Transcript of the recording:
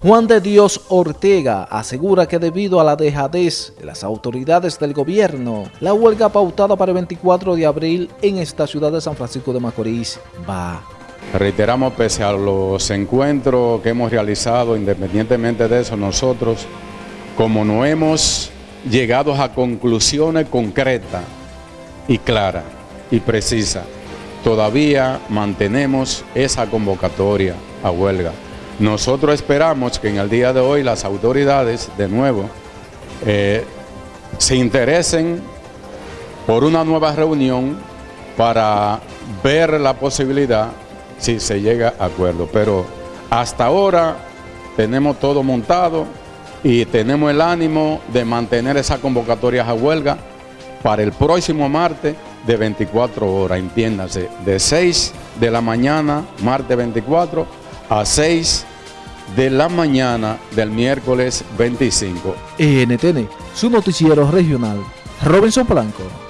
Juan de Dios Ortega asegura que debido a la dejadez de las autoridades del gobierno, la huelga pautada para el 24 de abril en esta ciudad de San Francisco de Macorís va. Reiteramos, pese a los encuentros que hemos realizado, independientemente de eso, nosotros, como no hemos llegado a conclusiones concretas y claras y precisas, todavía mantenemos esa convocatoria a huelga. Nosotros esperamos que en el día de hoy las autoridades, de nuevo, eh, se interesen por una nueva reunión para ver la posibilidad si se llega a acuerdo. Pero hasta ahora tenemos todo montado y tenemos el ánimo de mantener esa convocatoria a huelga para el próximo martes de 24 horas, entiéndase, de 6 de la mañana, martes 24, a 6 de la mañana del miércoles 25. NTN, su noticiero regional, Robinson Blanco.